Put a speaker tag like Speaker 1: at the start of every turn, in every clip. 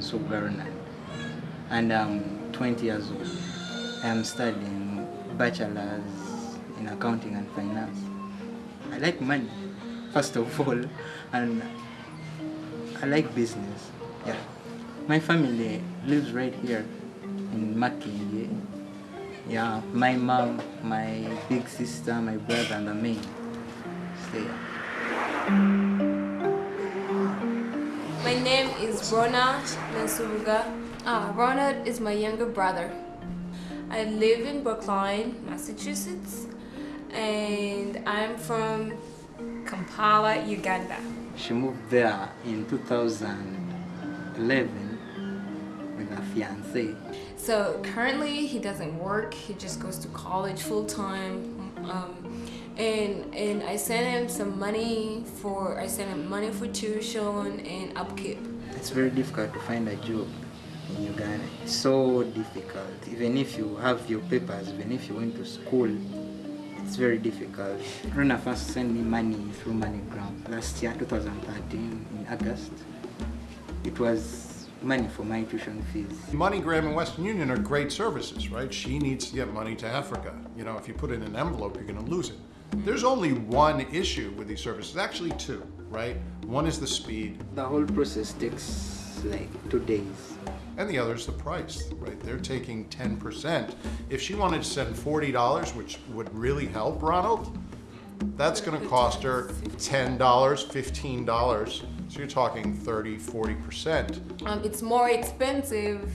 Speaker 1: Sugarna and I'm 20 years old. I'm studying bachelor's in accounting and finance. I like money, first of all, and I like business. Yeah. My family lives right here in Makindye. Yeah, my mom, my big sister, my brother, and me stay here.
Speaker 2: My name is Ronald Nasubuga. Ah, Ronald is my younger brother. I live in Brookline, Massachusetts, and I'm from Kampala, Uganda.
Speaker 1: She moved there in 2011 with her fiance.
Speaker 2: So currently he doesn't work, he just goes to college full time. Um, and and I sent him some money for I sent him money for tuition and upkeep.
Speaker 1: It's very difficult to find a job in Uganda. It's so difficult. Even if you have your papers, even if you went to school, it's very difficult. Rona first sent me money through MoneyGram last year, 2013, in August. It was money for my tuition fees.
Speaker 3: MoneyGram and Western Union are great services, right? She needs to get money to Africa. You know, if you put it in an envelope, you're going to lose it. There's only one issue with these services, actually two, right? One is the speed,
Speaker 1: The whole process takes like two days.
Speaker 3: and the other is the price, right? They're taking 10%. If she wanted to send $40, which would really help Ronald, that's going to cost her $10, $15. So you're talking 30, 40%.
Speaker 2: Um, it's more expensive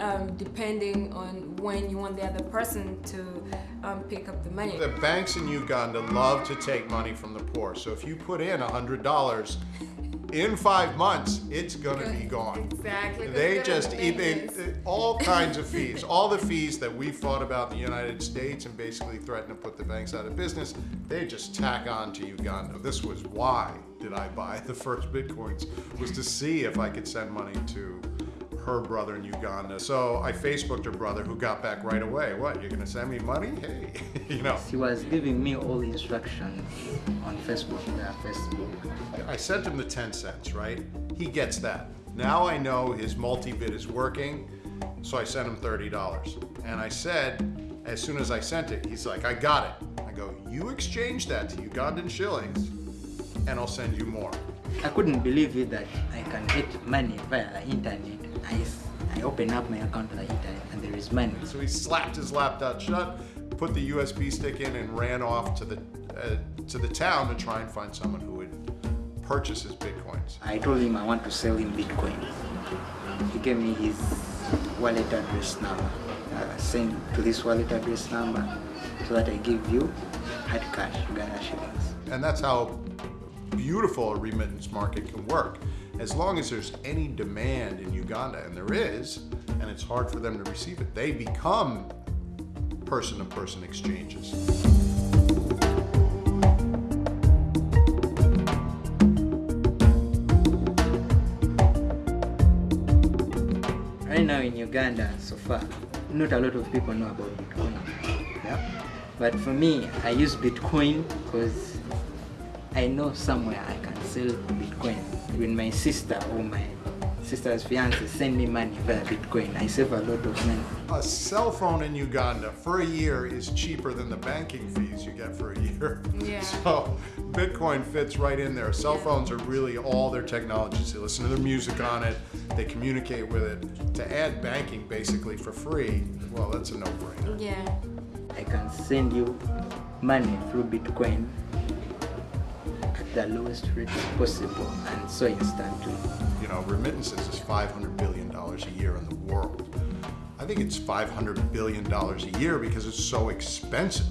Speaker 2: um, depending on when you want the other person to um, pick up the money.
Speaker 3: The banks in Uganda love to take money from the poor. So if you put in $100, in five months, it's gonna be gone.
Speaker 2: Exactly.
Speaker 3: They just eat all kinds of fees, all the fees that we fought about in the United States and basically threatened to put the banks out of business, they just tack on to Uganda. This was why did I buy the first bitcoins was to see if I could send money to her brother in Uganda. So I Facebooked her brother who got back right away. What, you're gonna send me money? Hey, you know.
Speaker 1: He was giving me all the instructions on Facebook, yeah, Facebook.
Speaker 3: I sent him the 10 cents, right? He gets that. Now I know his MultiBit is working, so I sent him $30. And I said, as soon as I sent it, he's like, I got it. I go, you exchange that to Ugandan shillings, and I'll send you more.
Speaker 1: I couldn't believe it that I can get money via the internet. I, I open up my account on the internet and there is money.
Speaker 3: So he slapped his laptop shut, put the USB stick in, and ran off to the uh, to the town to try and find someone who would purchase his bitcoins.
Speaker 1: I told him I want to sell him Bitcoin. He gave me his wallet address number. Uh, send to this wallet address number so that I give you hard cash, Ghana shillings.
Speaker 3: And that's how beautiful a remittance market can work. As long as there's any demand in Uganda, and there is, and it's hard for them to receive it, they become person-to-person exchanges.
Speaker 1: Right now in Uganda, so far, not a lot of people know about Bitcoin. Yeah? But for me, I use Bitcoin because I know somewhere I can sell Bitcoin. When my sister or my sister's fiance send me money via Bitcoin, I save a lot of money.
Speaker 3: A cell phone in Uganda for a year is cheaper than the banking fees you get for a year.
Speaker 2: Yeah.
Speaker 3: So Bitcoin fits right in there. Cell phones are really all their technologies. They listen to their music on it, they communicate with it. To add banking basically for free, well, that's a no-brainer.
Speaker 2: Yeah.
Speaker 1: I can send you money through Bitcoin at the lowest rate possible and so instantly.
Speaker 3: You know, remittances is $500 billion a year in the world. I think it's $500 billion a year because it's so expensive.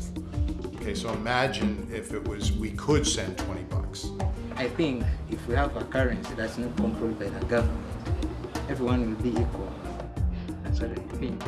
Speaker 3: Okay, so imagine if it was, we could send 20 bucks.
Speaker 1: I think if we have a currency that's not controlled by the government, everyone will be equal. That's what I think.